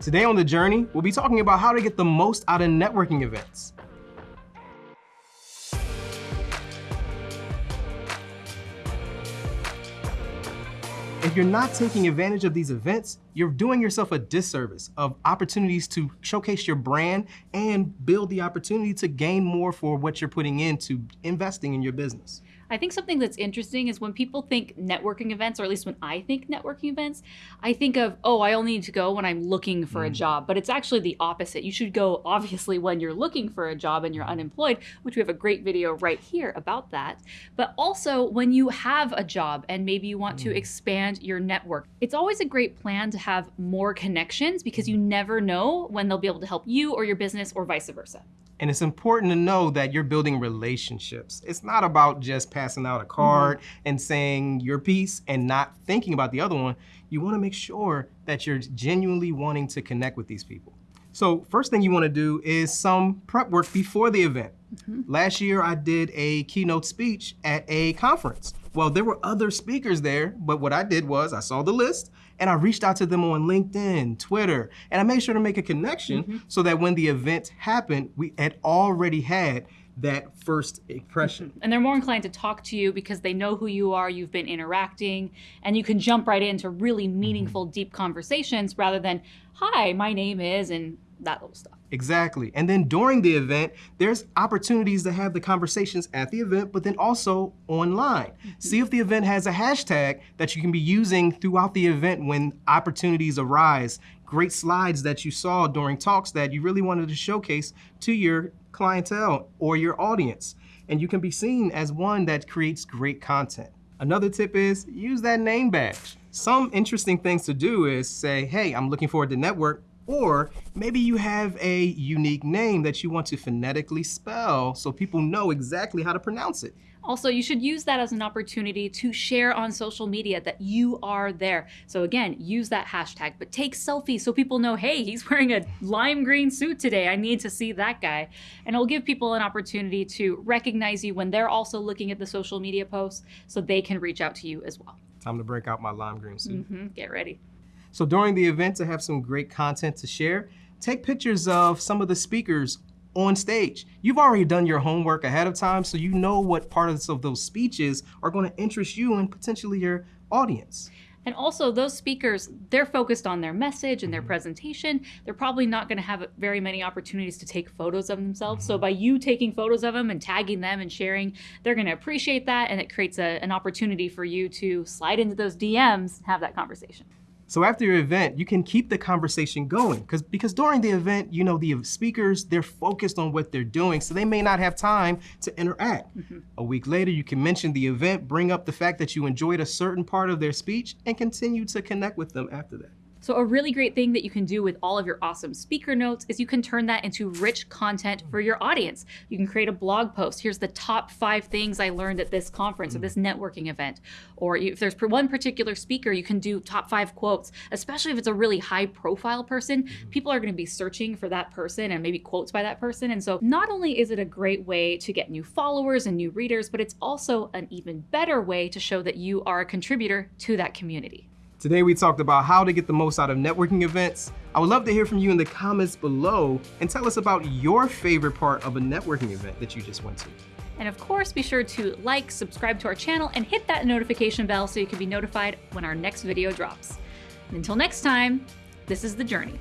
Today on The Journey, we'll be talking about how to get the most out of networking events. If you're not taking advantage of these events, you're doing yourself a disservice of opportunities to showcase your brand and build the opportunity to gain more for what you're putting into investing in your business. I think something that's interesting is when people think networking events, or at least when I think networking events, I think of, oh, I only need to go when I'm looking for mm. a job. But it's actually the opposite. You should go, obviously, when you're looking for a job and you're unemployed, which we have a great video right here about that. But also when you have a job and maybe you want mm. to expand your network. It's always a great plan to have more connections because you never know when they'll be able to help you or your business or vice versa. And it's important to know that you're building relationships. It's not about just passing out a card mm -hmm. and saying your piece and not thinking about the other one. You wanna make sure that you're genuinely wanting to connect with these people. So first thing you wanna do is some prep work before the event. Mm -hmm. Last year, I did a keynote speech at a conference. Well, there were other speakers there, but what I did was I saw the list and I reached out to them on LinkedIn, Twitter, and I made sure to make a connection mm -hmm. so that when the event happened, we had already had that first impression. Mm-hmm. And they're more inclined to talk to you because they know who you are, you've been interacting, and you can jump right into really meaningful, mm -hmm. deep conversations rather than, hi, my name is, and that little stuff. Exactly. And then during the event, there's opportunities to have the conversations at the event, but then also online. Mm -hmm. See if the event has a hashtag that you can be using throughout the event when opportunities arise. Great slides that you saw during talks that you really wanted to showcase to your clientele or your audience. And you can be seen as one that creates great content. Another tip is use that name badge. Some interesting things to do is say, hey, I'm looking forward to network or maybe you have a unique name that you want to phonetically spell so people know exactly how to pronounce it. Also, you should use that as an opportunity to share on social media that you are there. So again, use that hashtag, but take selfies so people know, hey, he's wearing a lime green suit today. I need to see that guy. And it'll give people an opportunity to recognize you when they're also looking at the social media posts so they can reach out to you as well. Time to break out my lime green suit. Mm -hmm. Get ready. So during the event, to have some great content to share, take pictures of some of the speakers on stage. You've already done your homework ahead of time, so you know what parts of those speeches are gonna interest you and potentially your audience. And also those speakers, they're focused on their message and their mm-hmm. presentation. They're probably not gonna have very many opportunities to take photos of themselves. So mm-hmm. by you taking photos of them and tagging them and sharing, they're gonna appreciate that and it creates a, an opportunity for you to slide into those DMs and have that conversation. So after your event, you can keep the conversation going because because during the event, you know, the speakers, they're focused on what they're doing, so they may not have time to interact. Mm -hmm. A week later, you can mention the event, bring up the fact that you enjoyed a certain part of their speech, and continue to connect with them after that. So a really great thing that you can do with all of your awesome speaker notes is you can turn that into rich content for your audience. You can create a blog post. Here's the top five things I learned at this conference or this networking event. Or if there's one particular speaker, you can do top five quotes, especially if it's a really high profile person. Mm-hmm. People are gonna be searching for that person and maybe quotes by that person. And so not only is it a great way to get new followers and new readers, but it's also an even better way to show that you are a contributor to that community. Today we talked about how to get the most out of networking events. I would love to hear from you in the comments below and tell us about your favorite part of a networking event that you just went to. And of course, be sure to like, subscribe to our channel, and hit that notification bell so you can be notified when our next video drops. And until next time, this is The Journey.